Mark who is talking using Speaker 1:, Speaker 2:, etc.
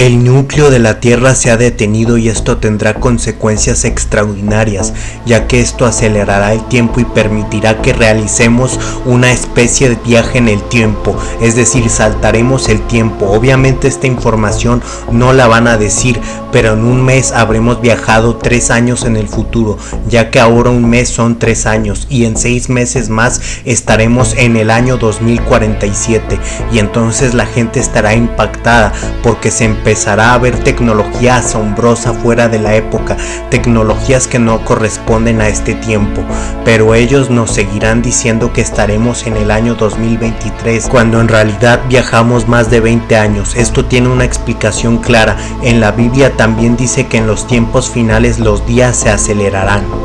Speaker 1: El núcleo de la Tierra se ha detenido y esto tendrá consecuencias extraordinarias, ya que esto acelerará el tiempo y permitirá que realicemos una especie de viaje en el tiempo, es decir, saltaremos el tiempo. Obviamente esta información no la van a decir, pero en un mes habremos viajado tres años en el futuro, ya que ahora un mes son tres años y en seis meses más estaremos en el año 2047 y entonces la gente estará impactada porque se empezó empezará a haber tecnología asombrosa fuera de la época, tecnologías que no corresponden a este tiempo, pero ellos nos seguirán diciendo que estaremos en el año 2023, cuando en realidad viajamos más de 20 años. Esto tiene una explicación clara. En la Biblia también dice que en los tiempos finales los días se acelerarán.